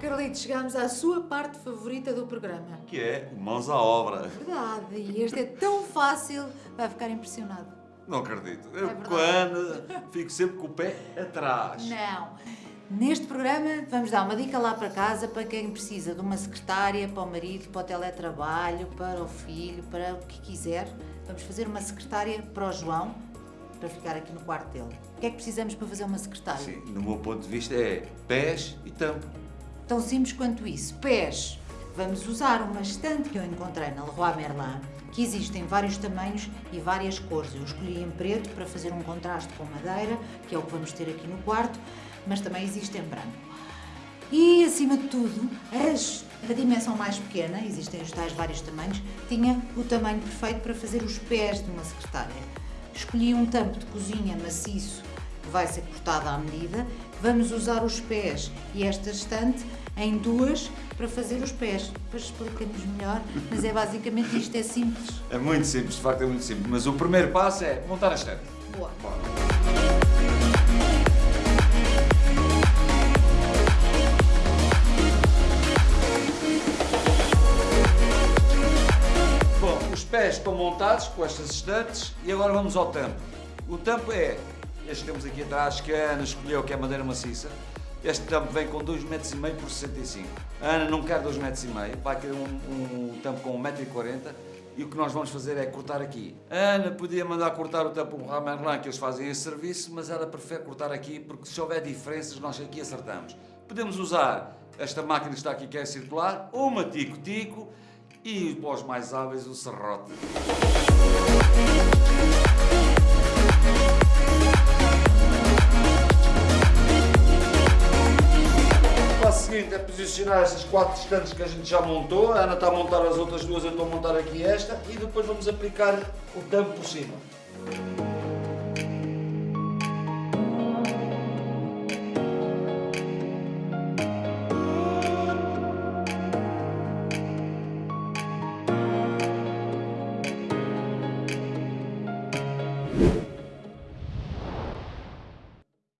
Carlitos, chegamos à sua parte favorita do programa. Que é mãos à obra. Verdade, e este é tão fácil, vai ficar impressionado. Não acredito. Eu, É quando fico sempre com o pé atrás. Não. Neste programa vamos dar uma dica lá para casa para quem precisa de uma secretária, para o marido, para o teletrabalho, para o filho, para o que quiser. Vamos fazer uma secretária para o João, para ficar aqui no quarto dele. O que é que precisamos para fazer uma secretária? Sim, no meu ponto de vista é pés e tampo. Tão simples quanto isso. Pés. Vamos usar uma estante que eu encontrei na Leroy Merlin, que existe em vários tamanhos e várias cores. Eu escolhi em preto para fazer um contraste com madeira, que é o que vamos ter aqui no quarto, mas também existe em branco. E, acima de tudo, as, a dimensão mais pequena, existem os tais vários tamanhos, tinha o tamanho perfeito para fazer os pés de uma secretária. Escolhi um tampo de cozinha maciço vai ser cortado à medida. Vamos usar os pés e esta estante em duas para fazer os pés. Depois explicamos melhor, mas é basicamente isto, é simples. É muito simples, de facto é muito simples. Mas o primeiro passo é montar a estante. Boa. Bom, os pés estão montados com estas estantes e agora vamos ao tampo. O tampo é, este temos aqui atrás, que a Ana escolheu, que é madeira maciça. Este tampo vem com 2,5 m por 65 A Ana não quer 2,5 m, vai querer um, um tampo com 1,40m e o que nós vamos fazer é cortar aqui. A Ana podia mandar cortar o tampo por Ramerlin, que eles fazem esse serviço, mas ela prefere cortar aqui porque se houver diferenças nós aqui acertamos. Podemos usar esta máquina que está aqui que é circular, uma tico-tico e para os mais hábeis o serrote. Seguinte é posicionar estas quatro estantes que a gente já montou. A Ana está a montar as outras duas, eu estou a montar aqui esta. E depois vamos aplicar o tampo por cima.